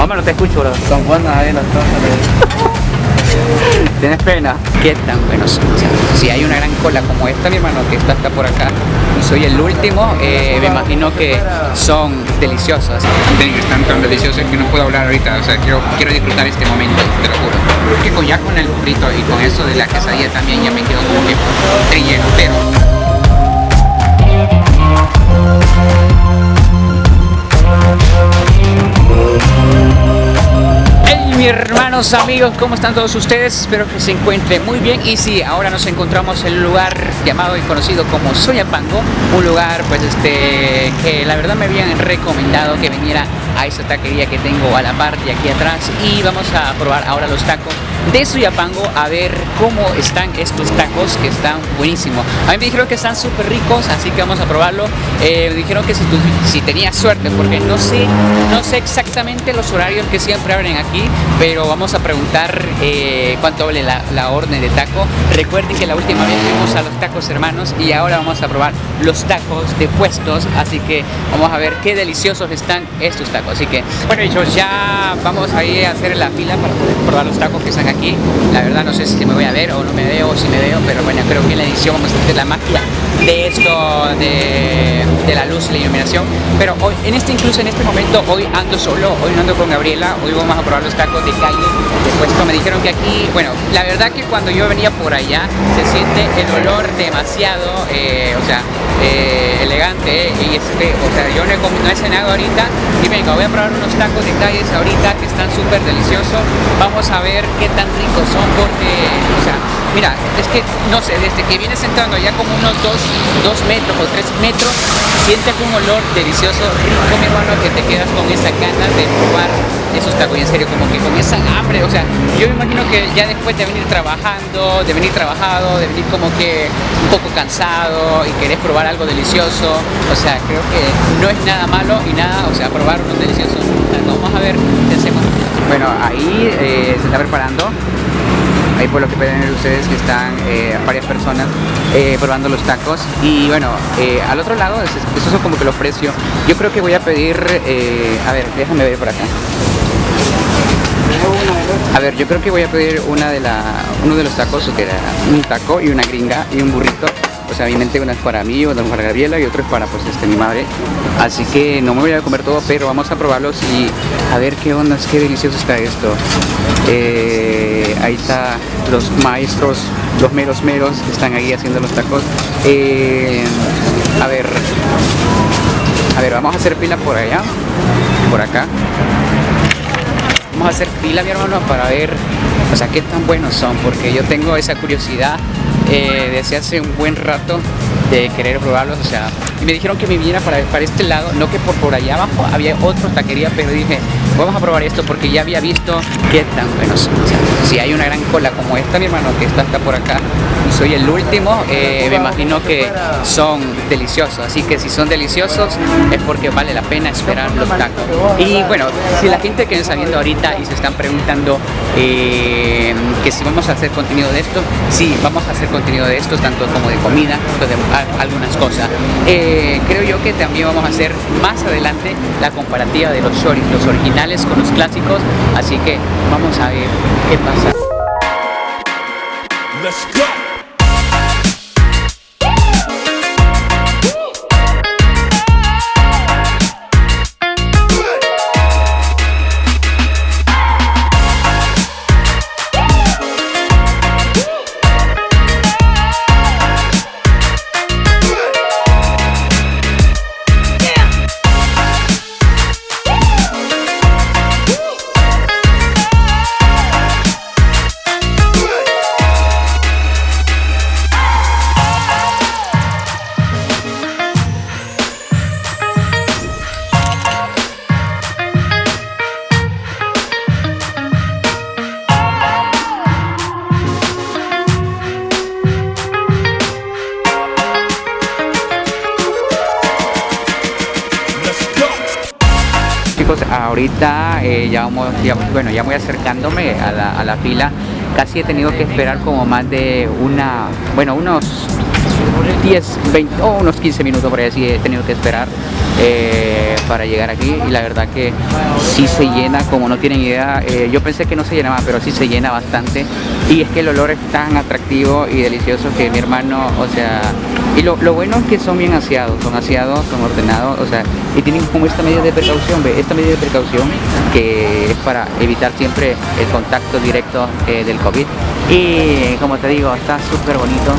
Hombre, no te escucho, bro. Son buenas ahí las cosas. ¿Tienes pena? ¿Qué tan buenos son? O sea, si hay una gran cola como esta, mi hermano, que está hasta por acá, y soy el último, eh, me imagino que son deliciosas. Están tan deliciosas que no puedo hablar ahorita, o sea, quiero, quiero disfrutar este momento, te lo juro. Que con, ya con el burrito y con eso de la quesadilla también ya me quedo como que pero... amigos, ¿cómo están todos ustedes? Espero que se encuentren muy bien y sí, ahora nos encontramos en un lugar llamado y conocido como Soyapango un lugar pues este que la verdad me habían recomendado que viniera a esa taquería que tengo a la parte aquí atrás y vamos a probar ahora los tacos de Soyapango a ver cómo están estos tacos que están buenísimos. A mí me dijeron que están súper ricos, así que vamos a probarlo. Eh, me dijeron que si, tú, si tenías suerte, porque no sé, no sé exactamente los horarios que siempre abren aquí, pero vamos a preguntar eh, cuánto vale la, orden de taco. Recuerden que la última vez fuimos a los tacos hermanos y ahora vamos a probar los tacos de puestos, así que vamos a ver qué deliciosos están estos tacos. Así que, bueno, dicho, ya vamos a ir a hacer la fila para poder probar los tacos que están aquí. La verdad no sé si me voy a ver o no me veo o si me veo, pero bueno, creo que en la edición vamos a hacer la magia de esto, de, de la luz la iluminación. Pero hoy, en este incluso en este momento, hoy ando solo, hoy no ando con Gabriela, hoy vamos a probar los tacos de calle. Después me dijeron que aquí, bueno, la verdad que cuando yo venía por allá se siente el olor demasiado, eh, o sea, eh, elegante y este, o sea, yo he, no he cenado ahorita y venga, voy a probar unos tacos de calles ahorita que están súper deliciosos. Vamos a ver qué tan ricos son porque, o sea, mira, es que, no sé, desde que vienes entrando ya como unos 2 metros o 3 metros, sientes un olor delicioso, rico, mi hermano, que te quedas con esa ganas de probar esos tacos, y en serio, como que con esa hambre, o sea, yo me imagino que ya después de venir trabajando, de venir trabajado, de venir como que un poco cansado y querés probar algo delicioso, o sea, creo que no es nada malo y nada, o sea, probar unos deliciosos, vamos a ver hacemos. Bueno, ahí eh, se está preparando ahí por lo que pueden ver ustedes que están eh, varias personas eh, probando los tacos y bueno, eh, al otro lado, esos son como que los precios yo creo que voy a pedir, a ver, déjame ver por acá a ver, yo creo que voy a pedir una de la, uno de los tacos, que era un taco y una gringa y un burrito o sea, obviamente una es para mí, otra es para Gabriela y otro es para pues este, mi madre. Así que no me voy a comer todo, pero vamos a probarlos y a ver qué onda, qué delicioso está esto. Ahí está los maestros, los meros meros que están ahí haciendo los tacos. Eh, a ver, a ver, vamos a hacer pila por allá, por acá. Vamos a hacer pila, mi hermano, para ver, o sea, qué tan buenos son, porque yo tengo esa curiosidad eh, desde hace un buen rato de querer probarlos, o sea, y me dijeron que me viniera para, para este lado, no que por, por allá abajo había otra taquería, pero dije, vamos a probar esto porque ya había visto qué tan buenos. O sea, si hay una gran cola como esta, mi hermano, que está hasta por acá, soy el último, eh, me imagino que son deliciosos, así que si son deliciosos es porque vale la pena esperar los tacos. Y bueno, si la gente que está viendo ahorita y se están preguntando eh, que si vamos a hacer contenido de esto, sí, vamos a hacer contenido de esto, tanto como de comida, de algunas cosas. Eh, creo yo que también vamos a hacer más adelante la comparativa de los shoris, los originales con los clásicos, así que vamos a ver qué pasa. Eh, ya, vamos, bueno, ya voy acercándome a la, a la fila. Casi he tenido que esperar como más de una, bueno, unos 10, 20 o unos 15 minutos por ahí así he tenido que esperar eh, para llegar aquí y la verdad que sí se llena, como no tienen idea, eh, yo pensé que no se llenaba, pero sí se llena bastante y es que el olor es tan atractivo y delicioso que mi hermano, o sea, y lo, bueno es que son bien aseados, son aseados, son ordenados, o sea, y tienen como esta medida de precaución, ¿ve? esta medida de precaución que es para evitar siempre el contacto directo eh, del COVID y como te digo, está súper bonito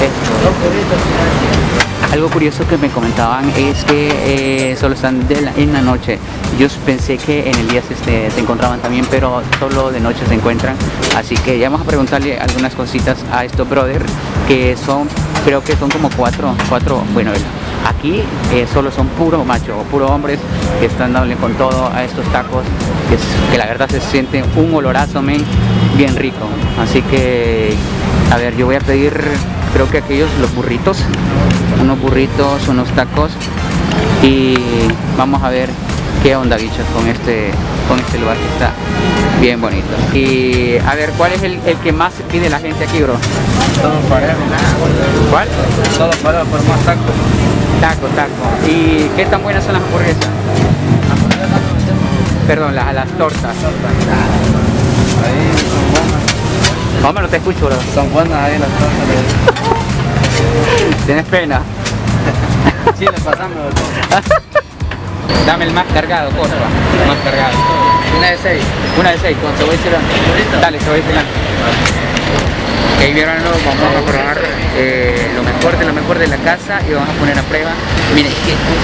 esto. Algo curioso que me comentaban es que eh, solo están en la noche. Yo pensé que en el día se, se, encontraban también, pero solo de noche se encuentran. Así que ya vamos a preguntarle algunas cositas a estos brothers, que son, creo que son como cuatro, cuatro, bueno, aquí eh, solo son puro macho, puro hombres que están dándole con todo a estos tacos, que, que la verdad se siente un olorazo, men, bien rico. Así que, a ver, yo voy a pedir creo que aquellos los burritos unos burritos unos tacos y vamos a ver qué onda bichos con este con este lugar que está bien bonito y a ver cuál es el, el que más pide la gente aquí bro todo parejo ¿cuál? todo parejo por más tacos taco taco y qué tan buenas son las hamburguesas perdón las, las tortas ahí son buenas ¿Cómo no te escucho, bro? Son buenas ahí las tortas. ¿Tienes pena? Sí, le pasamos. Dame el más cargado, porfa. Más cargado. Una de seis. Una de seis, con cebolla y Dale, cebolla y Ok, mi hermano, vamos a probar eh, lo mejor de lo mejor de la casa y vamos a poner a prueba. Miren,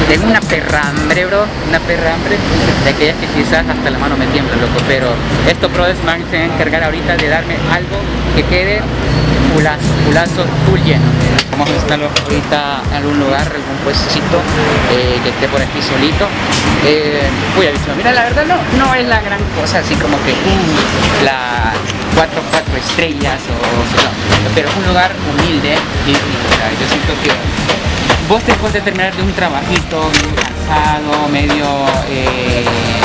tengo una perra hambre, bro, una perra hambre, de aquellas que quizás hasta la mano me tiembla, loco, pero estos brothers van a encargar ahorita de darme algo que quede pulazo, pulazo full lleno. Vamos a estar ahorita en algún lugar, algún puestecito eh, que esté por aquí solito. Eh, uy, mira, la verdad no, no es la gran cosa, así como que uh, la 4, 4 estrellas, o, pero es un lugar humilde y, yo siento que vos después de terminar de un trabajito cansado, medio eh,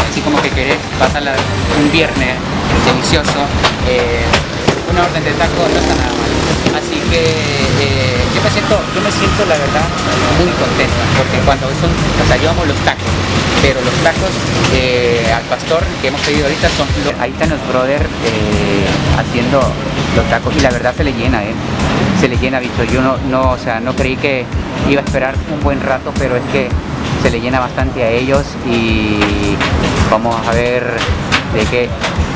así como que querés pasar un viernes delicioso, eh, una orden de taco no está nada mal. Así que eh, yo me siento, yo me siento la verdad muy contento, porque cuando son, o sea, yo amo los tacos, pero los tacos eh, al pastor que hemos pedido ahorita son ahí están los brothers eh, haciendo los tacos y la verdad se le llena eh se le llena bicho yo no, no o sea no creí que iba a esperar un buen rato pero es que se le llena bastante a ellos y vamos a ver de qué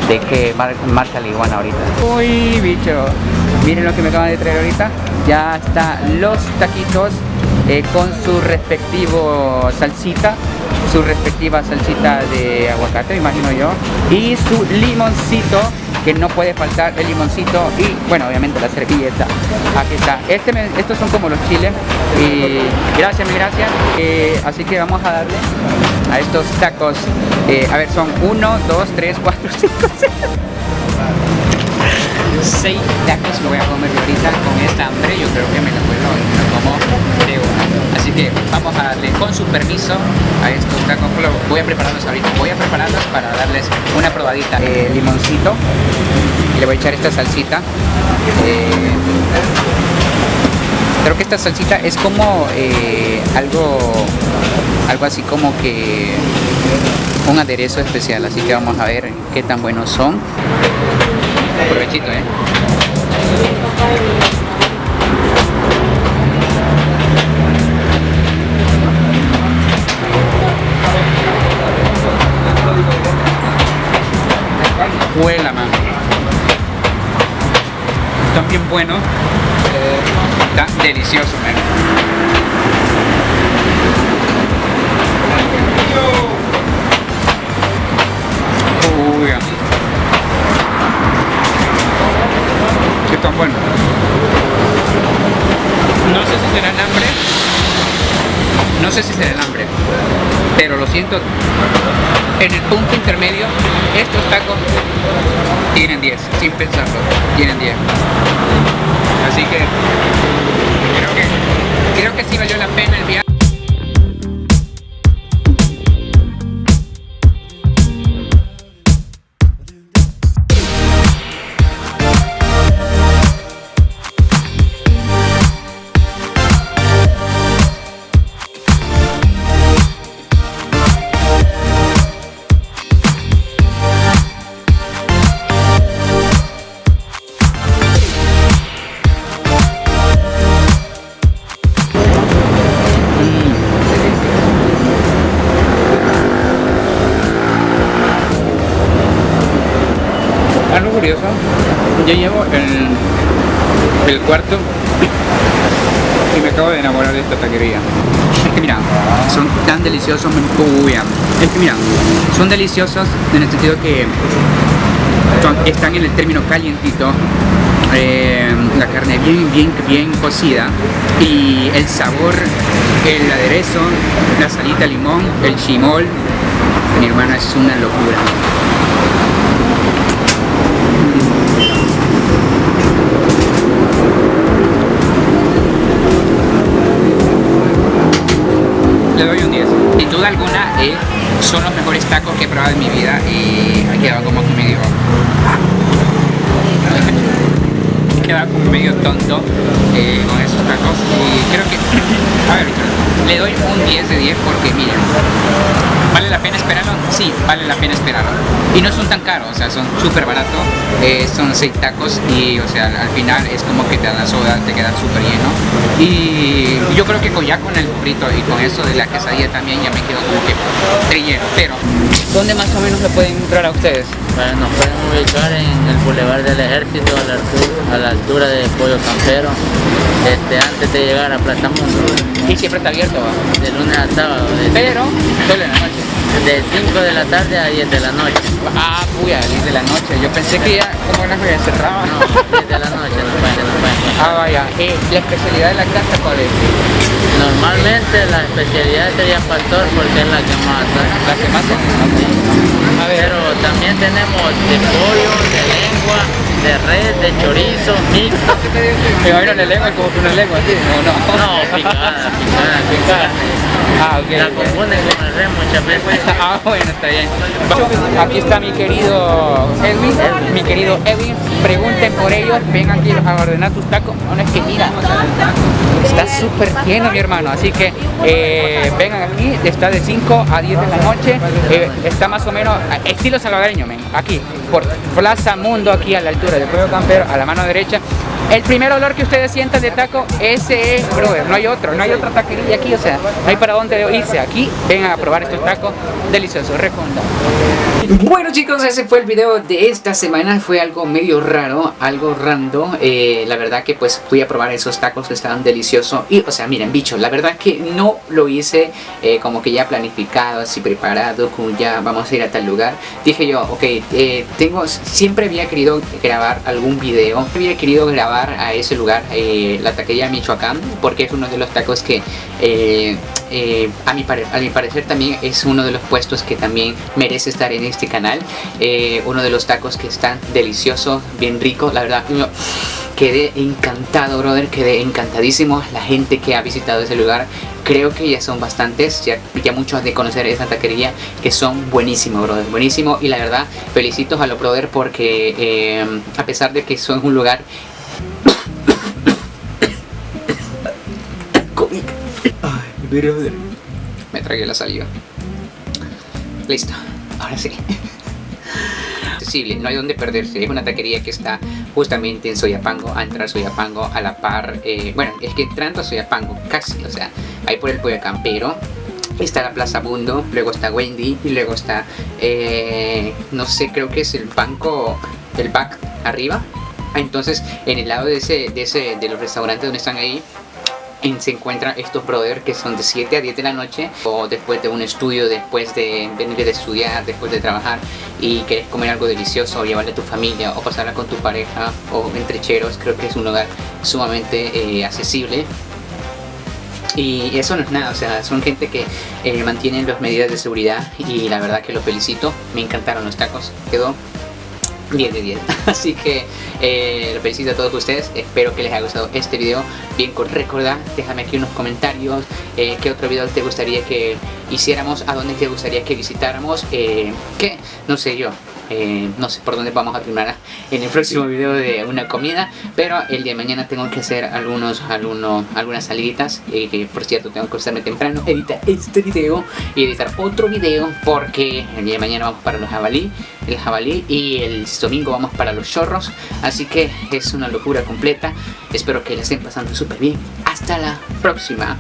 de qué marcha la iguana ahorita uy bicho miren lo que me acaban de traer ahorita ya están los taquitos eh, con su respectivo salsita su respectiva salsita de aguacate, imagino yo, y su limoncito, que no puede faltar el limoncito y, bueno, obviamente la servilleta. Aquí está. Este estos son como los chiles y gracias, mi gracias. Eh, así que vamos a darle a estos tacos. Eh, a ver, son 1, 2, 3, 4, 5, 6. 6 tacos lo voy a comer ahorita con esta hambre. Yo creo que me lo puedo, me como de una. Así que vamos a darle con su permiso a estos tacos. Voy a prepararlos ahorita. Voy a prepararlos para darles una probadita. Eh, limoncito. Le voy a echar esta salsita. Eh, creo que esta salsita es como eh, algo algo así como que un aderezo especial así que vamos a ver qué tan buenos son Provechito, ¿eh? Huela, man. Están bien buenos. está delicioso, man. Uy, tan bueno. No sé si será el hambre. No sé si será el hambre. Pero lo siento. En el punto intermedio, estos tacos tienen 10, sin pensarlo. Tienen 10. Así que creo que creo que sí valió la pena el viaje. Llevo el, el cuarto y me acabo de enamorar de esta taquería. Es que mira, son tan deliciosos, uy, es que mira, son deliciosos en el sentido que están en el término calientito, eh, la carne bien, bien, bien cocida y el sabor, el aderezo, la salita limón, el chimol, mi hermana es una locura. Le doy un 10. Sin alguna, eh, son los mejores tacos que he probado en mi vida y he quedado como medio... he quedado como medio tonto eh, con esos tacos. Y creo que... A ver, le doy un 10 de 10 porque miren, ¿vale la pena esperarlo? Sí, vale la pena esperarlo. Y no son tan caros, o sea, son súper baratos, eh, son 6 tacos y, o sea, al final es como que te dan la soda, te quedan súper lleno. Y yo creo que con, ya con el frito y con eso de la quesadilla también ya me quedo como que trillero. Pero, ¿dónde más o menos le pueden entrar a ustedes? Bueno, nos pueden ubicar en el Boulevard del Ejército a la, altu- a la altura de Pollo Campero, este, antes de llegar a Plaza Mundo, Y siempre está abierto, de lunes a sábado, de, pero solo en la noche. de 5 de la tarde a 10 de la noche. Ah, puya, 10 de la noche. Yo pensé que ya, como las ya cerraba. No, 10 de la noche nos pueden, nos pueden encontrar. Ah, vaya. Eh, la especialidad de la casa, ¿cuál es? Normalmente la especialidad sería pastor porque es la que más. La que más se A ver, Pero también tenemos de pollo, de lengua, de red, de chorizo, mixto. me imagino la lengua como que una lengua, ¿sí? ¿O no? No, picada, picada, Picada. Ah, ok. La confunden con el red muchas veces. Ah, bueno, está bien. Aquí está mi querido Edwin, mi querido Edwin. Pregunten por ellos, vengan aquí a ordenar tus tacos. No, no es que mira, está súper lleno mi hermano, así que eh, vengan aquí, está de 5 a 10 de la noche, eh, está más o menos estilo salvadoreño, men, aquí, por Plaza Mundo, aquí a la altura del Pueblo Campero, a la mano derecha. El primer olor que ustedes sientan de taco, ese es, brother, no hay otro, no hay otra taquería aquí, o sea, no hay para dónde irse. Aquí, vengan a probar estos tacos deliciosos, recomendado. Bueno chicos, ese fue el video de esta semana, fue algo medio raro, algo random, eh, la verdad que pues fui a probar esos tacos que estaban deliciosos. Y o sea miren bicho, la verdad que no lo hice eh, como que ya planificado, así preparado, como ya vamos a ir a tal lugar, dije yo, ok, eh, tengo, siempre había querido grabar algún video, había querido grabar a ese lugar, eh, la taquería Michoacán, porque es uno de los tacos que eh, eh, a, mi a mi parecer también es uno de los puestos que también merece estar en este canal. Eh, uno de los tacos que están deliciosos, bien rico. La verdad, yo quedé encantado, brother. Quedé encantadísimo. La gente que ha visitado ese lugar, creo que ya son bastantes. Ya, ya muchos de conocer esa taquería que son buenísimos, brother. Buenísimo. Y la verdad, felicitos a los brother porque eh, a pesar de que son un lugar Me tragué la saliva. Listo, ahora sí. Accesible, no hay donde perderse. Es una taquería que está justamente en Soyapango, a entrar Soyapango a la par. eh, bueno, es que entrando a Soyapango, casi, o sea, ahí por el Pollo Campero. Está la Plaza Mundo, luego está Wendy y luego está, eh, no sé, creo que es el banco, el back arriba. Entonces, en el lado de ese, de ese, de los restaurantes donde están ahí, se encuentran estos brothers que son de 7 a 10 de la noche o después de un estudio, después de venir de estudiar, después de trabajar y quieres comer algo delicioso o llevarle a tu familia o pasarla con tu pareja o entre cheros, creo que es un lugar sumamente eh, accesible. Y eso no es nada, o sea, son gente que eh, mantienen las medidas de seguridad y la verdad que los felicito, me encantaron los tacos, quedó 10 de 10 así que eh, los felicito a todos ustedes. Espero que les haya gustado este video. Bien con recordar déjame aquí unos comentarios. Eh, qué otro video te gustaría que hiciéramos a dónde te gustaría que visitáramos eh, qué no sé yo eh, no sé por dónde vamos a terminar en el próximo video de una comida pero el día de mañana tengo que hacer algunos, algunos algunas saliditas eh, que por cierto tengo que acostarme temprano editar este video y editar otro video porque el día de mañana vamos para los jabalí el jabalí y el domingo vamos para los chorros así que es una locura completa espero que la estén pasando súper bien. Hasta la próxima